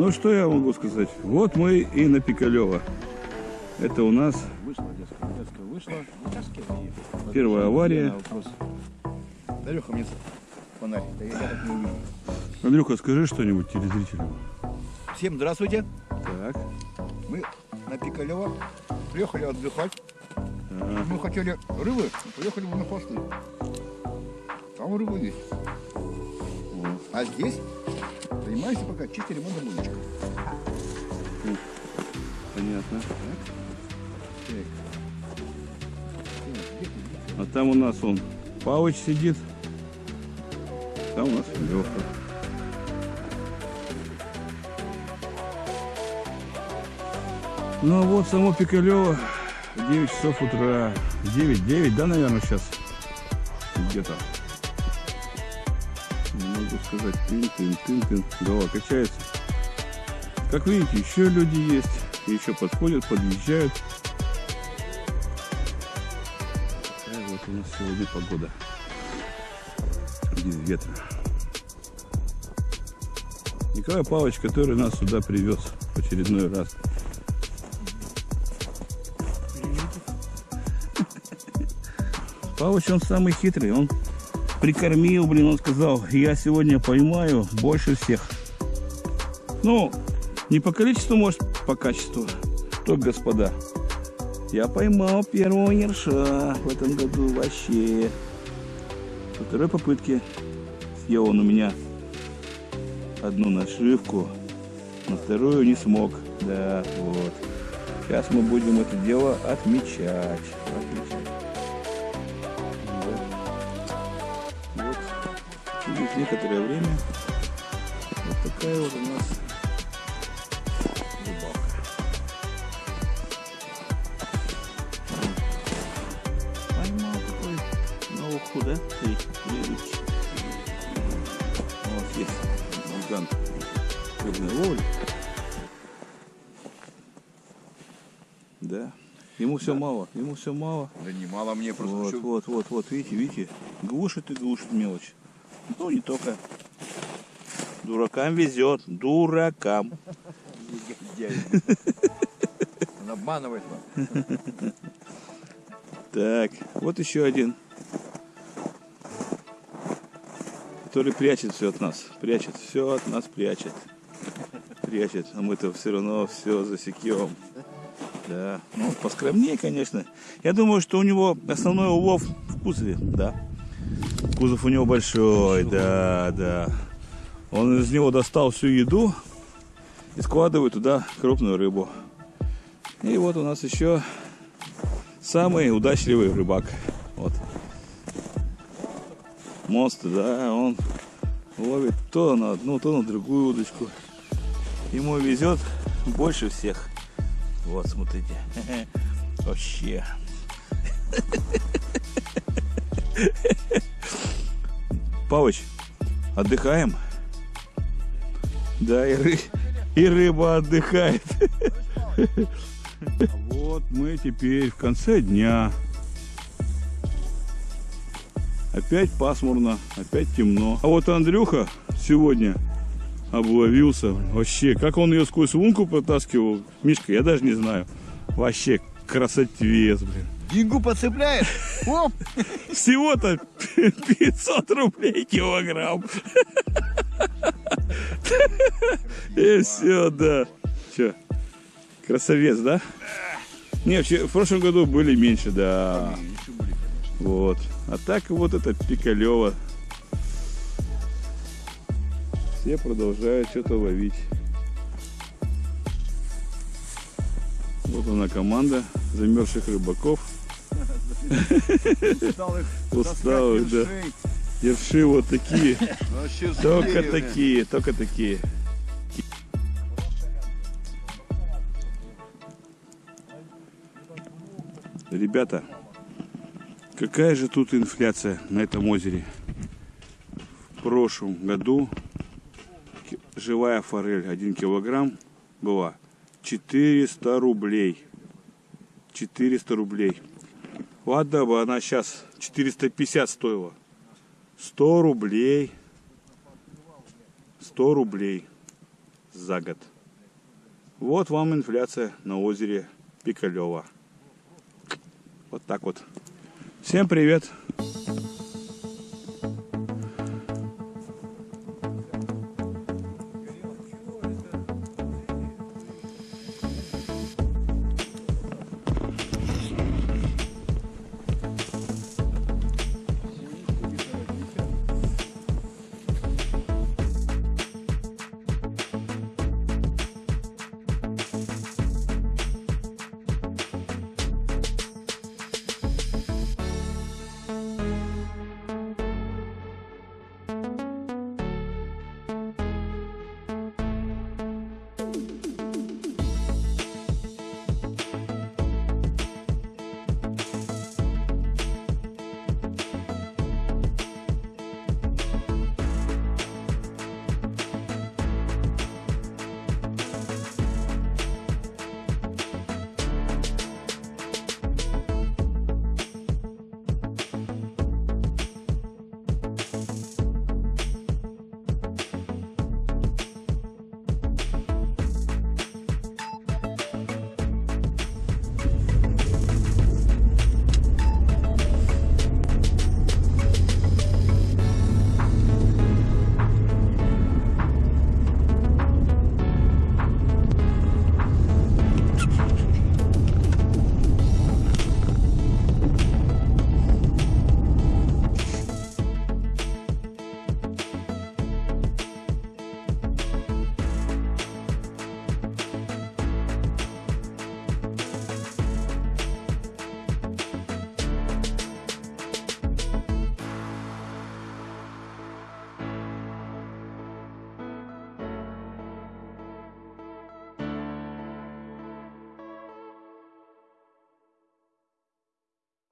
Ну, что я могу сказать? Вот мы и на Пикалево. Это у нас первая авария. Дарюха, мне фонарь. Андрюха, скажи что-нибудь телезрителям. Всем здравствуйте. Так. Мы на Пикалево приехали отдыхать. Мы хотели рыбы, приехали на хвосты. Там рыба есть. А здесь занимаемся пока чисто ремонтом удочек. понятно. А там у нас он Павыч сидит. Там у нас Леха. Ну а вот само Пикалево 9 часов утра. 9, 9, да, наверное, сейчас? Где-то. Не могу сказать. Тын-тын, тын-тын. Голова качается. Как видите, еще люди есть. Еще подходят, подъезжают. Такая вот у нас сегодня погода. Без ветра. Николай Павлович, который нас сюда привез в очередной раз. Павлович, он самый хитрый. Он прикормил, блин, он сказал, я сегодня поймаю больше всех. Ну, не по количеству, может, по качеству. То, господа. Я поймал первого ерша в этом году вообще. Со второй попытки съел он у меня одну нашивку, на вторую не смог. Да, вот. Сейчас мы будем это дело отмечать. Отмечать. Через некоторое время вот такая вот у нас рыбалка. Поймал такой на уху, да? Три, три рыбки. Вот есть вулкан рыбной ловли. Да. Ему все мало, ему все мало. Да немало мне просто Вот, еще вот, вот, вот, видите, видите, глушит и глушит мелочь. Ну, не только. Дуракам везет, дуракам. Он обманывает вас. Так, вот еще один. Который прячет все от нас. Прячет, все от нас прячет. Прячет. А мы-то все равно все засекем. Да. Ну, поскромнее, конечно. Я думаю, что у него основной улов в кузове, да. Кузов у него большой, да, да. Он из него достал всю еду и складывает туда крупную рыбу. И вот у нас еще самый удачливый рыбак. Вот. Монстр, да, он ловит то на одну, то на другую удочку. Ему везет больше всех. Вот, смотрите. Вообще. Павыч, отдыхаем? Да, и, ры- и рыба отдыхает. Вот мы теперь в конце дня. Опять пасмурно, опять темно. А вот Андрюха сегодня обловился. Вообще, как он ее сквозь лунку протаскивал, Мишка, я даже не знаю. Вообще, красотвец, блин. Дингу подцепляет. Оп! Всего-то 500 рублей килограмм. И все, да. Че, красавец, да? Не, в прошлом году были меньше, да. Вот. А так вот это Пикалево. Все продолжают что-то ловить. Вот она команда замерзших рыбаков. Усталых, Усталых, да. Ерши вот такие. Только такие, только такие. Ребята, какая же тут инфляция на этом озере? В прошлом году живая форель 1 килограмм была 400 рублей. 400 рублей. Ладно бы она сейчас 450 стоила. 100 рублей. 100 рублей. за год. Вот вам инфляция на озере Пикалева. Вот так вот. Всем привет!